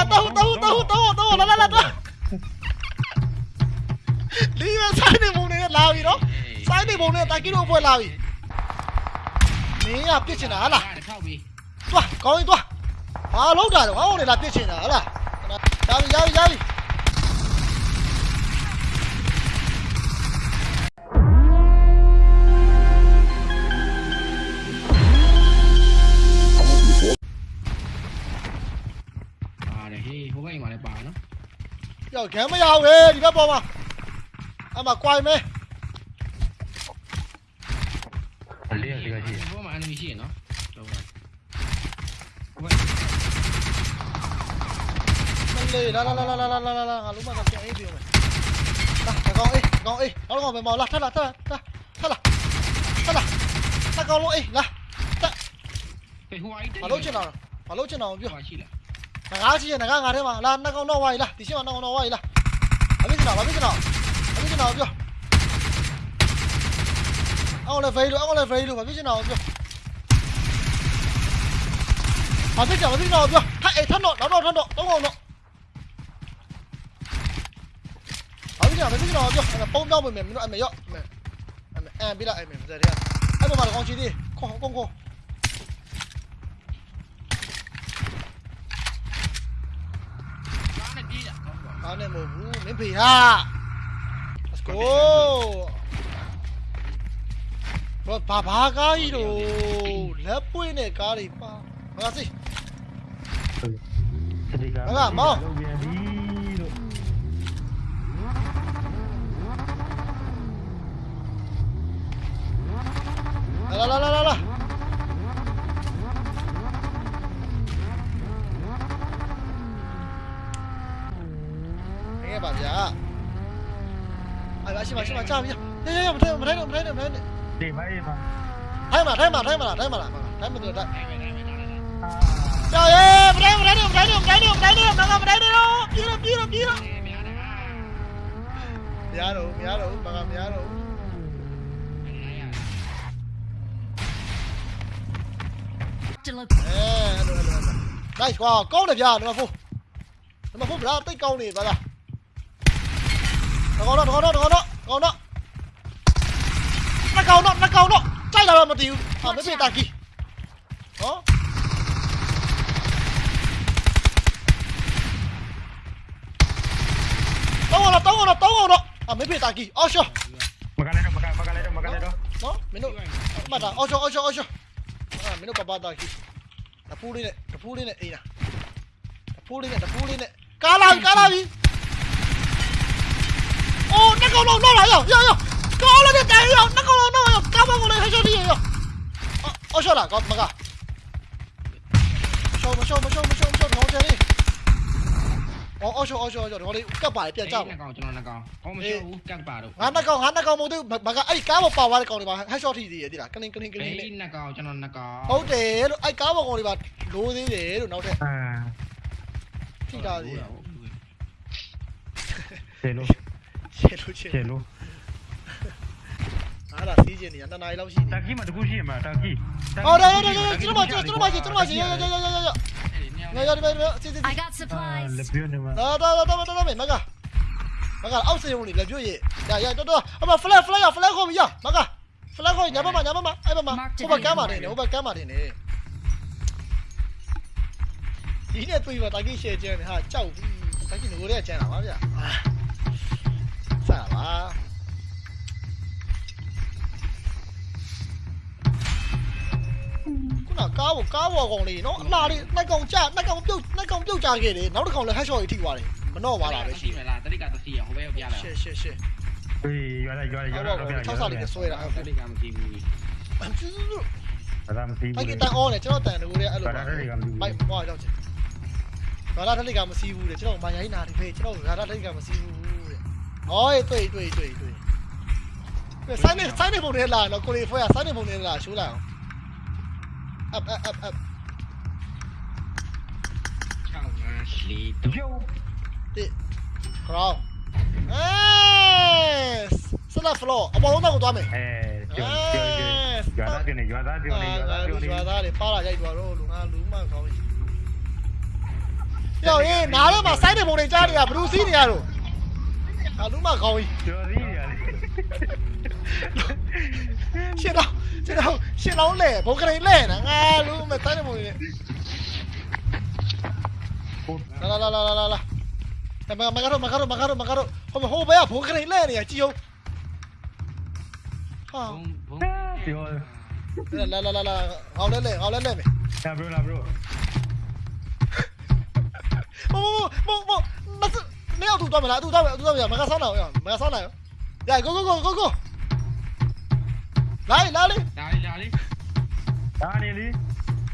了，等等等等等，来来来等。လီယာဆိုင်နေမုံနဲ့လာပြီနော်ဆိုင်နေမုံနဲ့တာကီလိုပွဲလာပြီမင်းကပြစ်ချင်တာဟလားသွားကောင်းရင်သွားဘာလောက်တာတော့ဘာလို့လဲလာပြစ်ချင်တာဟလားဒါပြီရပြီရပြီ အေးဟိုဘက်အိမ်မှာလည်းပါနော်ကြောက်ခံမရဘူးဟဲ့ဒီဘက်ပေါ်မှာအမကွိုင်မဲအလေးရစီကကြီးဟိုမှာ enemy ရှိရနော်တော့ပါဟိုဘက်မလေးလာလာလာလာလာလာလာငါလုံးမကပြန်အေးပြောမယ်လာကောင်အေးကောင်အေးနောက်ကောင်ပဲမော်လာထက်လာထက်လာထက်လာထက်လာထက်ကောင်လုံးအေးလာတက်ဟိုအိုက်တယ်ဘာလို့ချင်တာဘာလို့ချင်တာပြောရှိလား ငါးချင်ငါငါထဲမှာလာနှစ်ကောင်တော့ဝိုင်းလာဒီရှင်းမှာနှစ်ကောင်တော့ဝိုင်းလာဘာဖြစ်ချင်တာဘာဖြစ်ချင်တာဘာဖြစ်ချင်တာပြောအောင်လေဖေးလို့အောင်လေဖေးလို့ဘာဖြစ်ချင်တာပြောဘာဖြစ်ချင်ဘာဖြစ်ချင်တာပြောထက်အေးထက်တော့နောက်တော့ထက်တော့သုံးကောင်တော့ဘာဖြစ်ချင်ဘာဖြစ်ချင်တာပြောပုံပြောင်းပြင်မယ်မင်းတို့အမေရော့အမေအမေအမ်ပြလိုက်အမေမစတဲ့အဲ့ပေါ်မှာကောင်ချီသေးခေါခေါခေါ ကားနဲ့ပြေး တာဟုတ်ပါအားနဲ့မဟုတ်ဘူးမင်းဖေဟာ let's go ဘာဘာဘာကားကြီးတို့လက်ပွင့်တဲ့ကားတွေပါဘာစီစတိကပြန်ပြီလို့လာလာလာလာလာ 来先把先把炸一下，呀呀呀，我们推我们推我们推我们推，里面里面，太满太满太满了太满了太满了太。Trời ơi, mình đây, mình đây đi, mình mà đi, mà đây mà mình mà đi, mà đây mà đâu, mà đâu, mà đâu, mà đâu. mà đủ, mà đủ, mà gặp mà đủ. mà hello, mà hello. Đây, wow, cố đẹp giờ, đúng không Phú? Đúng không Phú, ra tới câu này, bà ra. Đừng có đó, đừng có đó, đừng có đó. ကွာကောင်းတယ်ဗျာနံပါတ်4နံပါတ်4ဗျာတိတ်ကောင်းနေပါလားတကောင်တော့တကောင်တော့တကောင်တော့တကောင်တော့နှစ်ကောင်တော့နှစ်ကောင်တော့ကြိုက်လာတော့မတည်ဘူးဟာမဖြစ်တာကြီးဟောတောင်းတော့တောင်းတော့တောင်းတော့အာမဖြစ်တာကြီးအော်ရှောမကလည်းတော့မကမကလည်းတော့မကလည်းတော့နော်မင်းတို့မှတ်တာအော်ရှောအော်ရှောအော်ရှောအာမင်းတို့ပပတာကြီးတပူးလေးနဲ့တပူးလေးနဲ့အေးလားတပူးလေးနဲ့တပူးလေးနဲ့ကားလာပြီကားလာပြီ 哦，那个弄弄来哟，哟哟，搞了就逮哟，那个弄弄哟，干嘛过来还兄弟哟？哦，我晓得，搞么个？晓不晓不晓不晓不晓得，我这里。哦，我晓我晓我晓得，我哩干把哩变账。那个就那个，我们晓干把咯。俺那个俺那个没得，么么个，哎，干么把我哩搞哩吧，还晓得的的啦，跟哩跟哩跟哩。哎，那个就那个。好的，哎，干么搞哩吧，罗的的，罗脑袋。啊。ထိတာစီတယ်လို့ ရှယ်လို့ရှယ်ရှယ်လို့အားဒါစီးကျင်နေရနှစ်နာရီလောက်ရှိနေတာကီမှာတခုရှိမှာတာကီအော်ဒါဒါဒါကျွန်တော်မကျွန်တော်မကျွန်တော်မကျွန်တော်မရရရရရရငါရဒီဘယ်ဘယ်စီးစီး I got supplies လက်ပြနေမှာဒါဒါဒါဒါဒါမေမကမကအောက်စေုံနေလက်ပြရေဒါရတော်တော်အမ flat flat ရ flat ကိုမရမက flat ကိုညာဘက်မှာညာဘက်မှာအဲ့ဘက်မှာဟိုဘက်ကမ်းပါတယ်ဟိုဘက်ကမ်းပါတယ်နေဒီနေ့တွေ့ပါတာကီရှယ်ကျန်ဟာကြောက်ပြီတာကီငိုရဲကျန်တာပါဗျာ ပါခုနကားဘောကားဘောကောင်လေးနော်အလားလေးနှက်ကောင်ကြနှက်ကောင်ပြုတ်နှက်ကောင်ပြုတ်ကြခဲ့တယ်နောက်တစ်ကောင်လည်း headshot ကြီးထိသွားတယ်မနှော့သွားတာပဲရှိရှိမလားတတိကတစီရဟိုဘက်ပြလာရှယ်ရှယ်ရှယ်အေးရွာလိုက်ရွာလိုက်ရွာအော်လိုက်ဘော6ဆလေးနဲ့ဆွဲတာတတိကမရှိဘူးအဒါမသိအဲ့ဘူးဒီတန်အောနဲ့ကျွန်တော်တန်တကူလေးအဲ့လိုဘာသာတွေကမသိဘူးမိုက်ဟောရောက်ချင်ဘာသာတလိကမစီးဘူးတဲ့ကျွန်တော်မာယာကြီးနာတယ်ဖေးကျွန်တော်ဘာသာတလိကမစီးဘူး 哦，对对对对。对，三点三点半的来了，过来一会啊，三点半的来，修来。up up up up。唱歌洗头。对，crow。哎，是那 flow，我弄那个多没？哎，就就就，原来的呢，原来的呢，原来的呢。原来的，扒拉一下就罗，龙啊龙嘛，搞。要哎，拿了嘛，三点半的家里啊，不如谁的呀？罗。 က်ရေးနားထဲမှာစိုင်းနေပုံတွေကြားနေတာဘလူးစီးနေရတော့အလူမကောင်းကြီးကျော်သေးရတယ်ရှင်းတော့ရှင်းတော့ရှင်းတော့လဲဘုံကလေးလဲနာငါလူမစိုင်းနေပုံတွေလာလာလာလာလာလာမမကတော့မကတော့မကတော့မကတော့ နှစ်ယောက်သူသွားမလားသူသွားမယ်သူသွားမယ်မကဆောင်းအောင်မကဆောင်းအောင်ညာ go go go go go လာလေလာလေလာလေလာလေလာနေလေ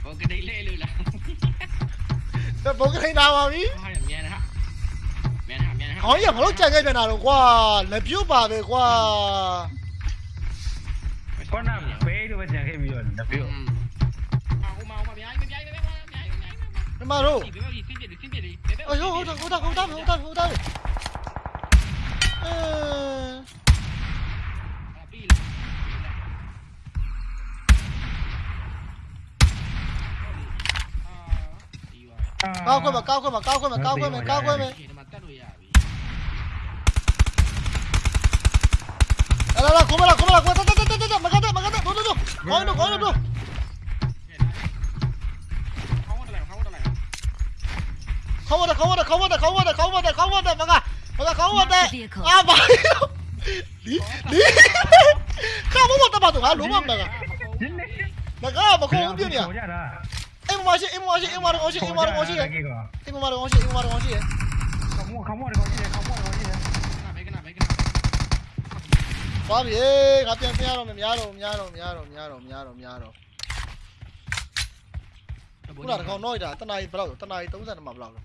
ဘောကဒိလေလို့လားဘောကဒိလာပါပြီမြန်ဟာမြန်ဟာမြန်ဟာခေါင်းရဘာလို့ကြံခဲ့ပြန်တာတော့ကွာလက်ပြုတ်ပါပဲကွာခေါင်းနာဘေးတို့ပဲကြံခဲ့ပြီးတော့လက်ပြုတ်ဟိုမှာဟိုမှာမြိုင်းမြိုင်းပဲပဲမြိုင်းမြိုင်းဒီမှာတော့ ôi ôi ôi ôi ôi ôi ôi ôi ôi cao cơ mà cao cơ mà cao cơ mà cao cơ mà cao cơ mà Lah lah, kumala kumala kumala. Tak tak tak tak tak. Makan tak, makan tak. Tu tu tu. Kau tu, kau tu. ခေါ်ဝတ်တယ်ခေါ်ဝတ်တယ်ခေါ်ဝတ်တယ်ခေါ်ဝတ်တယ်ခေါ်ဝတ်တယ်ခေါ်ဝတ်တယ်မကမကခေါ်ဝတ်တယ်အာဘာလီလီခေါ်ဝတ်တယ်ပါတော့ဟာလုံးဝမကဒီနေ့မကမခုံပြနေရခေါ်ကြတာအိမ်မရှိအိမ်မရှိအိမ်မတော်ရှိအိမ်မတော်ရှိကေကောအိမ်မတော်ရှိအိမ်မတော်ရှိခမောခမောကောရှိတယ်ခမောကောရှိတယ်ဘေကနာဘေကနာသွားပြီငါပြန်ပြန်ရတော့မများတော့များတော့များတော့များတော့များတော့များတော့ခုနကကောင်တော့တာတနာကြီးဘယ်လောက်တနာကြီး32မှာဘယ်လောက်လဲ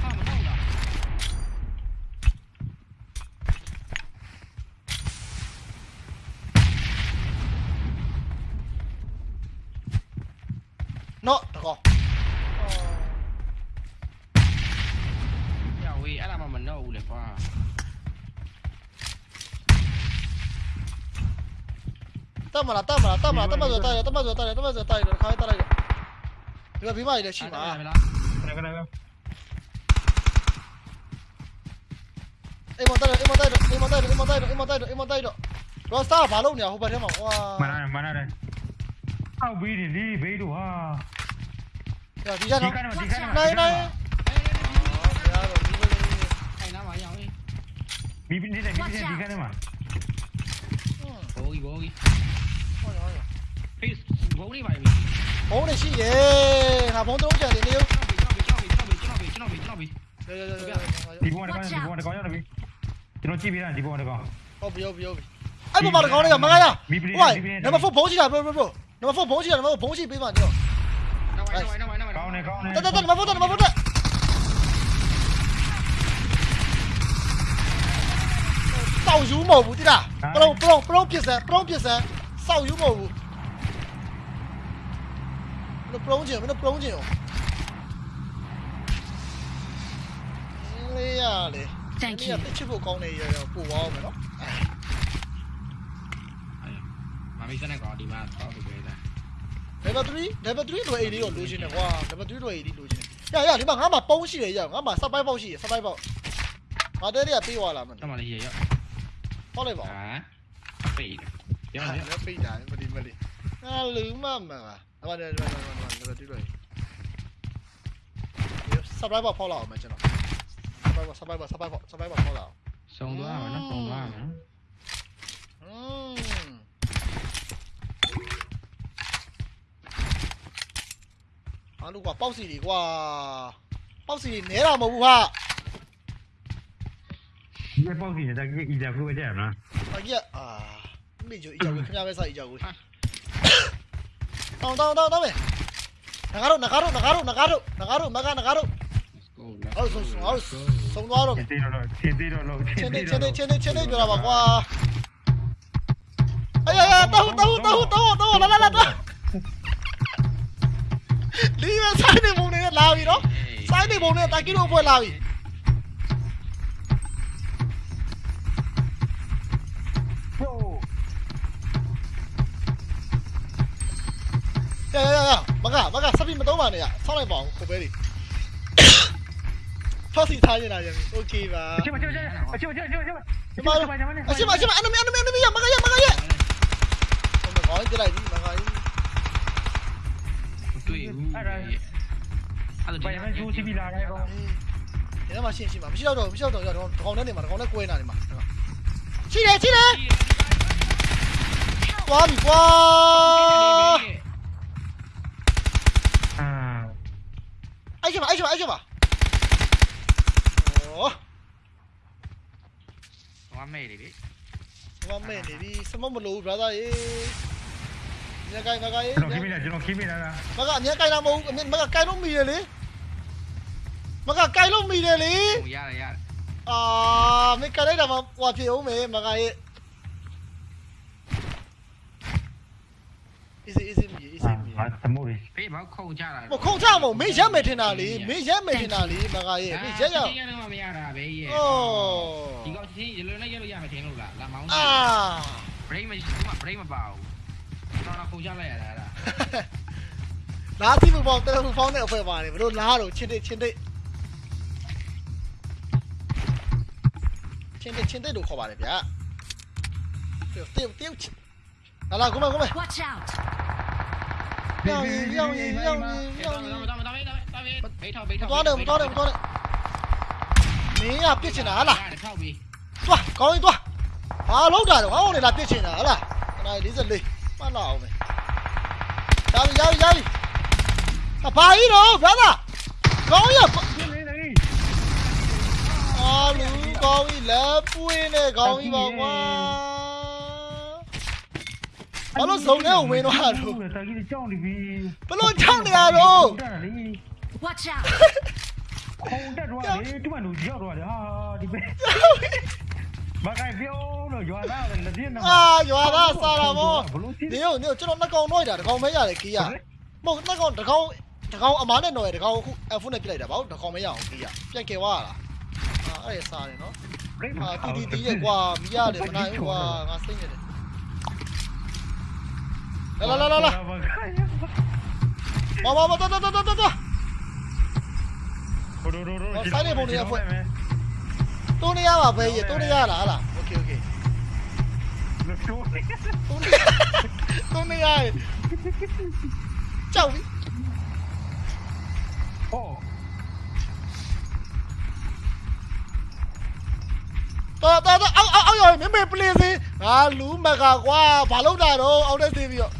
ဟာမဟုတ်လား နော်တကောင် ညဝေးအဲ့ဒါမှမနှောက်ဘူးလေကွာ တက်မလားတက်မလားတက်မလားတက်မဆိုတက်ရတက်မဆိုတက်ရတက်မဆိုတက်ရခါတက်လိုက်ဒီကဘီမ ကြီးလည်းရှိမှာလားခဏခဏအိမ်မတိုက်တော့အိမ်မတိုက်တော့အိမ်မတိုက်တော့အိမ်မတိုက်တော့အိမ်မတိုက်တော့အိမ်မတိုက်တော့ရောစတာဘာလုပ်နေရဟိုဘက်ထဲမှာဟွာမနာမနာတယ် အောက်ပြီးတယ်လေဘေးတို့ဟာဒီကဒီနော်ကနေ့ဒီကနေ့နိုင်နိုင်ရတော့ဒီလိုလေးထိုင်နာမှာရအောင်ဘီဘီနေတယ်ဘီဘီနေဒီကနေ့မှာဘောကြီးဘောကြီးဟောရဟောရဖေးဘုံလေးပါပြီဘုံးနေရှိရဲ့ငါဘုံးသုံးကြတယ်နေရောကျွန်တော်ပြီကျွန်တော်ပြီကျွန်တော်ပြီကျွန်တော်ပြီကျွန်တော်ပြီရရရဒီဘောတကောင်ဒီဘောတကောင်ရောက်ပြီကျွန်တော်ကြည့်ပြီးတာဒီဘောတကောင်ဟုတ်ပြီဟုတ်ပြီဟုတ်ပြီအဲ့ပေါ်မှာကောင်းလေးကမကရဟိုနံပါတ်4ဘုံးရှိတာဘရိုဘရိုဘရိုနံပါတ်4ဘုံးရှိတာနံပါတ်4ဘုံးရှိပေးပါနေရော နောက်ဝိုင်းနောက်ဝိုင်းနောက်ဝိုင်းကောင်းနေကောင်းနေတက်တက်တက်နံပါတ်4တက်နံပါတ်4တက်စောက်ယူမဟုတ်ဘူးတိလားပရုံပရုံပရုံပြစ် Thank ဒီ you. ကတစ်ချစ်ဖို့ကောင်းနေရရောပို့သွားအောင်မယ်နော်မမီးစနေကောဒီမှာတော့ဒီပဲလား level 3 level 3တော့ AD ကိုလိုချင်တယ်ကွာ level 3တော့ AD လိုချင်တယ်ရရဒီမှာငါမှာပုံးရှိတယ်ရငါမှာ survive ပေါက်ရှိတယ် survive ပေါက်ငါတဲတွေကပေးသွားလာမယ်တော့မလေးရရောက်ဟောလိုက်ပါဟာဖေးရဟာရလည်းပေးတာမဒီမလီငါလူမမငါအမတယ်ဒီမှာဒီမှာ level 3တော့ survive ပေါက်ဖောက်လာအောင်မယ်ကျွန်တော် survive ပေါက် survive ပေါက် survive ပေါက် survive ပေါက်ဖောက်လာအောင်စုံသွားမယ်နော်စုံသွားမယ် လုံးကပေါက်စီတွေကွာပေါက်စီတွေနဲတာမဟုတ်ဘူးဟာဒီပေါက်စီနေတာကြီးအီဂျာဖူးပဲကြရမလား။အကြီးအာမိကျိုအကြောကိုခင်ဗျားပဲစားအကြောကို။တောင်းတောင်းတောင်းတောင်းမယ်။နဂါတို့နဂါတို့နဂါတို့နဂါတို့နဂါတို့မကနဂါတို့ let's go ဟုတ်ဆုံးဟုတ်ဆုံးသွားတော့ချင်းသေးတော့ချင်းသေးတော့လို့ချင်းနေချင်းနေချင်းနေချင်းနေပြောတာပါကွာ။အေးအေးတောင်းတောင်းတောင်းတောင်းတောင်း လာလာလာတောင်းလီးမဆိုင်နေမုန်းနေလာပြီနော်။ဆိုင်နေမုန်းနေတာကီလိုပွဲလာပြီ ဟို ရရရမကမကစပီမသုံးပါနဲ့ရဆောင်းလိုက်ပါအောင်ခိုပဲတွေဖောက်စီထားနေတာရင်โอเคပါ အချင်းမချင်းအချင်းမချင်းအချင်းမချင်း ဒီမှာအရှိမအရှိမအနမအနမအနမရမကရမကရဟိုမကောင်းကြလိုက်ပြီ မကရတွေ့ဘူးအဲ့ဒါအဲ့ဒါဘာမှကျိုးစီပြီးလာတယ်ကောဒီမှာရှင်းရှင်းပါမရှိတော့တော့မရှိတော့တော့တကောင်နဲ့နေမှာတကောင်နဲ့ကွဲနေတာနေ မှာရှိတယ်ရှိတယ်သွားပြီကွာအာအဲ့ရှိမအဲ့ရှိမအဲ့ရှိမโอ้ဝမ်းမဲလေလေမမဲနေပြီစမမလို့ brother ရေညကိုင်းမကိုင်းကျွန်တော်ခိမိလာကျွန်တော်ခိမိလာတာမကအမြဲကိုင်းတာမဟုတ်အမြဲမကကိုင်းလို့မိတယ်လေမကကိုင်းလို့မိတယ်လေဟိုရတယ်ရတယ်အာမကိုင်းလိုက်တာမှဟွာဖြစ်အောင်မေမကရဲ့ easy easy မီ easy မီအာသမုတ်ရီဖေးဘောက်ခုံချတာမခုံချမမင်းရက်မယ်ထင်တာလေမင်းရက်မယ်ထင်တာလေမကရဲ့မင်းရက်ရက်ရတော့မရတာပဲရဲ့အိုဒီးကောက်ချင်းရလွယ်နဲ့ရလို့ရမယ်ထင်လို့လားလာမောင်းအာ break မရှိဘူး break မပါဘူးတော့တော့ခုံချလိုက်ရတာအဲ့ဒါလာစီမပေါတယ်ဖုန်းဖောင်းတဲ့အဖွဲပါတယ်ဘ လို့လားတော့ချင်းတဲ့ချင်းတဲ့ချင်းတဲ့ချင်းတဲ့လို့ခေါ်ပါတယ်ဗျာတေတေတေလာလာကိုမကိုမ Watch out! ရောင်းရင်ရောင်းရင်ရောင်းရင်ရောတော့င်းရင်တော့တော့တော့တော့ဘေးထောက်ဘေးမထောက်တော်တယ်မတော်တယ်မတော်တယ်မင်းကပြစ်ချင်တာဟလားထောက် ပြီးသွားကောင်းရင်သွားဘာလောက်တာတော့ဟောင်းနေလားပြစ်ချင်တာဟလားခဏ44မှတ်လာအောင်မယ်ရပြီရပြီရပြီအဘာကြီးတော့ brother ကောင်းရအာလူကောင်းကြီးလက်ပွေးနဲ့ကောင်းကြီးပါကွာဘာလို့စုံနဲ့ဝင်တော့တော့တာကြီးကြောင်းနေပြီဘလို့ချောင်းနေရတော့ Watch out! ခုံတက်တော့လေတူမလူရောက်တော့လေဟာဒီပဲ ဘာကပြောလို့ရွာသားလည်းလက်ပြင်းတော့အာရွာသားစားတာဗောဘလို့ဖြစ်နေရောနေရောကျွန်တော်နှစ်ကောင်တော့တာတစ်ကောင်မဲရတယ်ကြီးရမဟုတ်နှစ်ကောင်တစ်ကောင်တစ်ကောင်အမားနဲ့တော့ရတစ်ကောင်အခုအဖုနဲ့ပြလိုက်တာဗောတစ်ကောင်မဲရအောင်ကြီးရပြက်ခဲ့သွားလားအာအဲ့ရစားတယ်နော်အာတီတီတီရဲ့ကွာမီးရတယ်မနိုင်ဘူးကွာငါစိတ်နေတယ်လာလာလာလာမမမတော်တော်တော်တော်တော်တုံးနေရပါပဲရေ တိုးနေရပါပဲကြီးတိုးနေရလားဟလား okay okay တိုးနေတိုးနေရကြောက်ပြီဟောတော်တော်တော်အောက်အောက်အောက်ရောက်မင်းမေပလေးစင်းငါလူမကကွာဘာလုပ်တာတော့အောက်တဲ့သေးပြီးတော့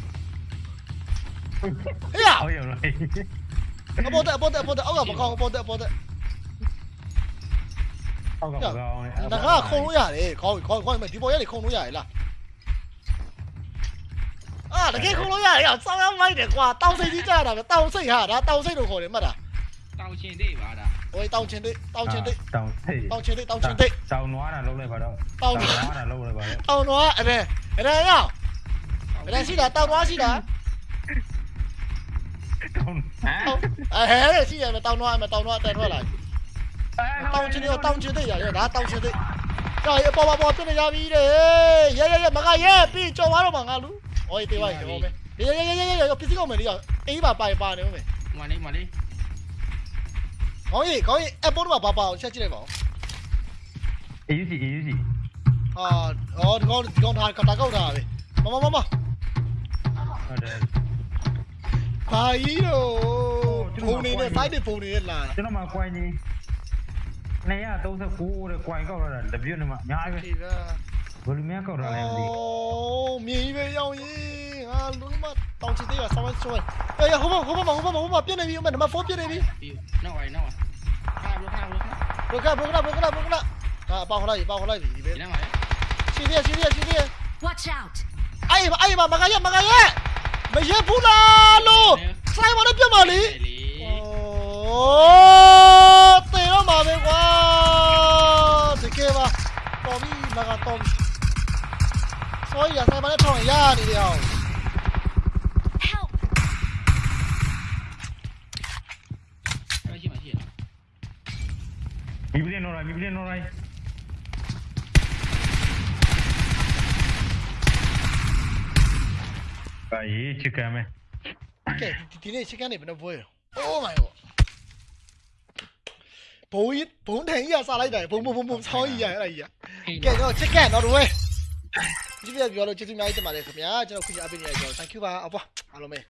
ဟေ့ရအောက်ရောက်လိုက်အပေါ်တဲ့အပေါ်တဲ့အပေါ်တဲ့အောက်ကမကောင်းအပေါ်တဲ့အပေါ်တဲ့ ကောင်းကောင်းကောင်းငါကခုံလို့ရတယ်ခေါင်းခေါင်းခေါင်းဒီပေါ်ရက်နေခုံလို့ရတယ်လားအာတကယ်ခုံလို့ရတယ်အောင်စောင်းအောင်လိုက်တယ်ကွာတောင်စိတ်ကြီးကြတာပဲတောင်စိတ်ဟာဒါတောင်စိတ်လို့ခေါ်တယ်မှတ်တာတောင်ရှင်တိတ်ပါဒါဟိုတောင်ရှင်တိတ်တောင်ရှင်တိတ်တောင်စိတ်တောင်ရှင်တိတ်တောင်ရှင်တိတ်တောင်နွားတာလုံးလိုက်ပါတော့တောင်နွားတာလုံးလိုက်ပါတော့တောင်နွားအဲ့ဒါအဲ့ဒါရောက်အဲ့ဒါရှိတာတောင်နွားရှိတာတောင်ဟဲ့အဲ့ဒါရှိတယ်မတောင်နွားမတောင်နွားတန်ထွက်လာပြီ တောင်ချင်းရောတောင်ချင်းတိရရဒါတောင်ချင်းတိကြောက်ရပေါ်ပေါ်ပြနေရပြီတဲ့ရဲရဲရဲမကရဲပြီးကြော်သွားတော့မှာငါလူဟောတေးပါရောမယ်ရဲရဲရဲရဲရဲပစ္စည်းကောင်မယ်လေးရအေးပါပါပါနေဦးမယ်မလေးမလေးခေါင်းကြီးခေါင်းကြီးအပေါ်တော့ဘာပါအောင်ချက်ကြည့်လိုက်ပါဦးအေးစီအေးစီအာဟောဒီကောင်ဒီကောင်ထားကတာကောက်တာပဲမမမမဟုတ်တယ်ဘာကြီးတော့ဖုန်းနေနဲ့ site ဖုန်းနေနဲ့လာကျွန်တော်မှကွိုင်းကြီး 239တဲ့ကွိုင်ကောက်လာတာတပြွတ်နေမှာအများကြီးပဲဘယ်လိုများကောက်တာလဲမသိဘူးအိုးမြင်းကြီးပဲရောက်ရင်ငါလုံးမတောင်ချစ်သေးပါဆောင်းဆောင်းအေးဟိုဘဟိုဘဟိုဘဟိုဘပြက်နေပြီအမနံပါတ်4ပြက်နေပြီနောက်ပါနောက်ပါဟာဘုခါဘုခါဘုခါဘုခါဘုခါဟာပေါက်ခလိုက်ပေါက်ခလိုက်ဒီပဲဒီနားပါရှင်ရရှင်ရရှင်ရ Watch out အေးအေးမကရမကရမရဘူးလားလို့ဆိုင်မတော့ပြတ်ပါလေ င်းတော့မိပလင်းတော့လိုက်ဘာရေးချစ်ကမ်းမဲကဲဒီဒီနေ့ chicken နေဘယ်နှပွဲလဲ Oh my god ဘုံကြီးဘုံထိုင်ကြီးကစားလိုက်တာဘုံဘုံဘုံဘုံဆောင်းကြီးရအဲ့ဒါကြီးကဲကျွန်တော် chicken တော့တော့ဝဲဒီပြပြောလို့ကျေးဇူးအများကြီးတင်ပါတယ်ခင်ဗျာကျွန်တော်ခွင့်ရအပေးနေရကျွန်တော် thank you ပါအပွားအားလုံးပဲ